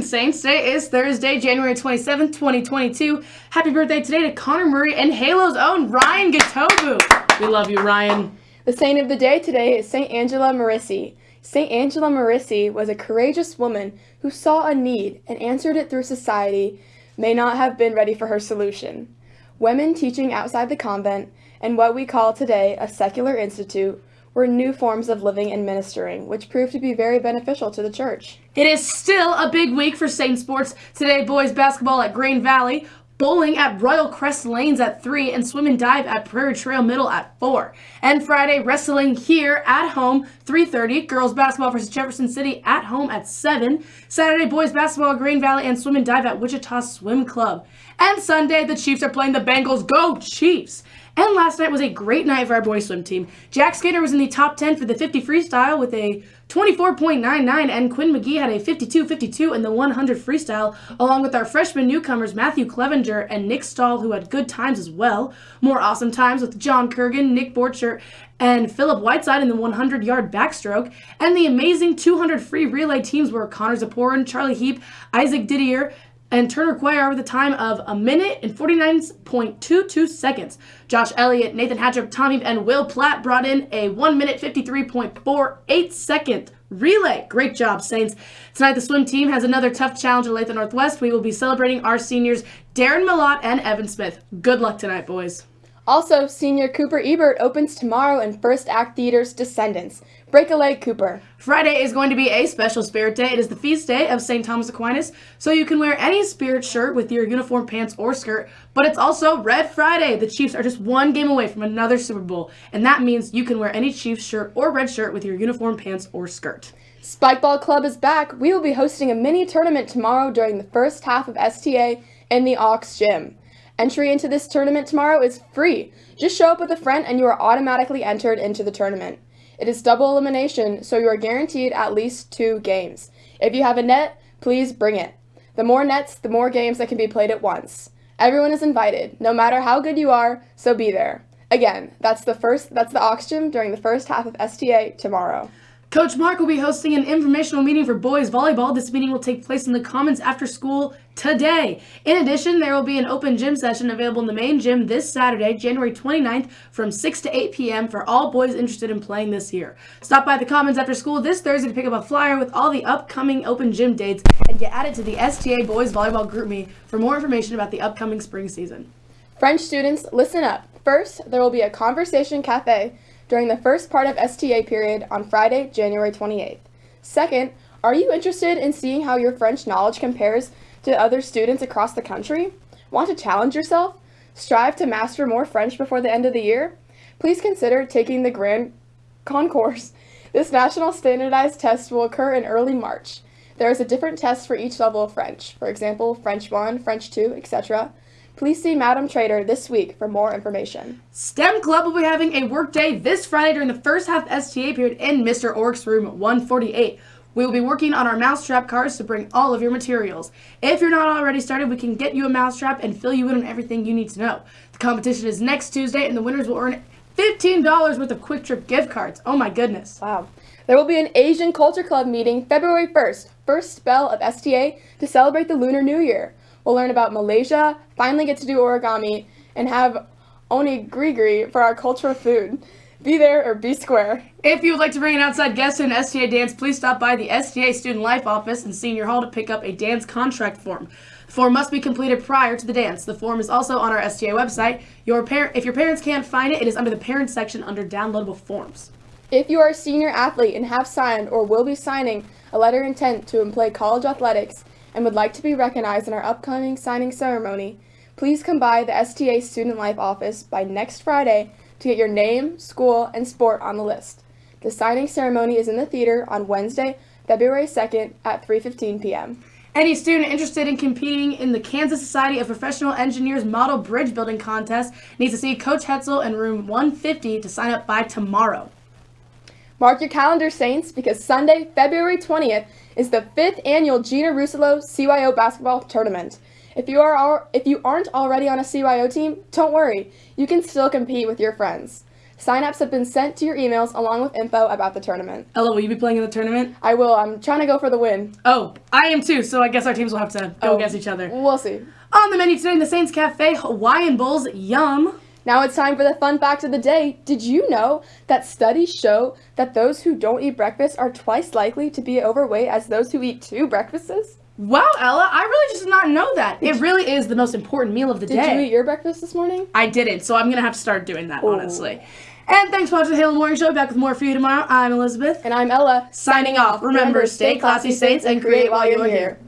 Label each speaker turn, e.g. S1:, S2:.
S1: Saints. Today is Thursday, January 27th, 2022. Happy birthday today to Connor Murray and Halo's own Ryan Gatobu. We love you, Ryan.
S2: The saint of the day today is St. Angela Merici. St. Angela Merici was a courageous woman who saw a need and answered it through society may not have been ready for her solution. Women teaching outside the convent and what we call today a secular institute were new forms of living and ministering, which proved to be very beneficial to the church.
S1: It is still a big week for Saint Sports. Today, boys basketball at Green Valley, bowling at Royal Crest Lanes at 3, and swim and dive at Prairie Trail Middle at 4. And Friday, wrestling here at home, 3.30. Girls basketball versus Jefferson City at home at 7. Saturday, boys basketball at Grain Valley and swim and dive at Wichita Swim Club. And Sunday, the Chiefs are playing the Bengals. Go Chiefs! And last night was a great night for our boys swim team. Jack Skater was in the top 10 for the 50 freestyle with a 24.99 and Quinn McGee had a 52.52 in the 100 freestyle along with our freshman newcomers Matthew Clevenger and Nick Stahl who had good times as well. More awesome times with John Kurgan, Nick Borcher, and Philip Whiteside in the 100 yard backstroke. And the amazing 200 free relay teams were Connor Zaporin, Charlie Heap, Isaac Didier, and Turner Cuellar with a time of a minute and 49.22 seconds. Josh Elliott, Nathan Hatchup, Tommy, and Will Platt brought in a 1 minute 53.48 second relay. Great job, Saints. Tonight, the swim team has another tough challenge at Latham Northwest. We will be celebrating our seniors, Darren Malott and Evan Smith. Good luck tonight, boys.
S2: Also, senior Cooper Ebert opens tomorrow in First Act Theater's Descendants. Break a leg, Cooper.
S1: Friday is going to be a special spirit day. It is the feast day of St. Thomas Aquinas, so you can wear any spirit shirt with your uniform pants or skirt, but it's also Red Friday. The Chiefs are just one game away from another Super Bowl, and that means you can wear any Chiefs shirt or red shirt with your uniform pants or skirt.
S2: Spikeball Club is back. We will be hosting a mini tournament tomorrow during the first half of STA in the Aux Gym. Entry into this tournament tomorrow is free. Just show up with a friend and you are automatically entered into the tournament. It is double elimination, so you are guaranteed at least two games. If you have a net, please bring it. The more nets, the more games that can be played at once. Everyone is invited, no matter how good you are, so be there. Again, that's the first that's the Gym during the first half of STA tomorrow.
S1: Coach Mark will be hosting an informational meeting for boys volleyball. This meeting will take place in the Commons after school today. In addition, there will be an open gym session available in the main gym this Saturday, January 29th from 6 to 8 p.m. for all boys interested in playing this year. Stop by the Commons after school this Thursday to pick up a flyer with all the upcoming open gym dates and get added to the STA Boys Volleyball GroupMe for more information about the upcoming spring season.
S2: French students, listen up. First, there will be a conversation cafe during the first part of STA period on Friday, January 28th. Second, are you interested in seeing how your French knowledge compares to other students across the country? Want to challenge yourself? Strive to master more French before the end of the year? Please consider taking the Grand Concours. This national standardized test will occur in early March. There is a different test for each level of French, for example, French 1, French 2, etc. Please see Madam Trader this week for more information.
S1: STEM Club will be having a work day this Friday during the first half STA period in Mr. Ork's room 148. We will be working on our mousetrap cards to bring all of your materials. If you're not already started, we can get you a mousetrap and fill you in on everything you need to know. The competition is next Tuesday, and the winners will earn $15 worth of Quick Trip gift cards. Oh my goodness.
S2: Wow. There will be an Asian Culture Club meeting February 1st, first spell of STA, to celebrate the Lunar New Year. We'll learn about Malaysia, finally get to do origami, and have onigiri for our cultural food. Be there or be square.
S1: If you would like to bring an outside guest to an STA dance, please stop by the STA Student Life Office in Senior Hall to pick up a dance contract form. The form must be completed prior to the dance. The form is also on our STA website. Your par- if your parents can't find it, it is under the Parents section under Downloadable Forms.
S2: If you are a senior athlete and have signed or will be signing a letter of intent to play college athletics, and would like to be recognized in our upcoming signing ceremony, please come by the STA Student Life office by next Friday to get your name, school, and sport on the list. The signing ceremony is in the theater on Wednesday, February 2nd at 3:15 p.m.
S1: Any student interested in competing in the Kansas Society of Professional Engineers Model Bridge Building Contest needs to see Coach Hetzel in room 150 to sign up by tomorrow.
S2: Mark your calendar, Saints, because Sunday, February 20th, is the fifth annual Gina Rusolo CYO basketball tournament. If you are if you aren't already on a CYO team, don't worry. You can still compete with your friends. Sign-ups have been sent to your emails along with info about the tournament.
S1: Ella, will you be playing in the tournament?
S2: I will. I'm trying to go for the win.
S1: Oh, I am too, so I guess our teams will have to go
S2: Oh.
S1: against each other.
S2: We'll see.
S1: On the menu today in the Saints Cafe, Hawaiian Bowls, yum.
S2: Now it's time for the fun fact of the day. Did you know that studies show that those who don't eat breakfast are twice likely to be overweight as those who eat two breakfasts?
S1: Wow, Ella, I really just did not know that. It really is the most important meal of the
S2: Did
S1: day.
S2: Did you eat your breakfast this morning?
S1: I didn't, so I'm gonna have to start doing that,
S2: Oh.
S1: honestly. And thanks for watching the Halo Morning Show. Back with more for you tomorrow. I'm Elizabeth.
S2: And I'm Ella.
S1: Signing off. Remember, stay classy, Saints, and create while you're here.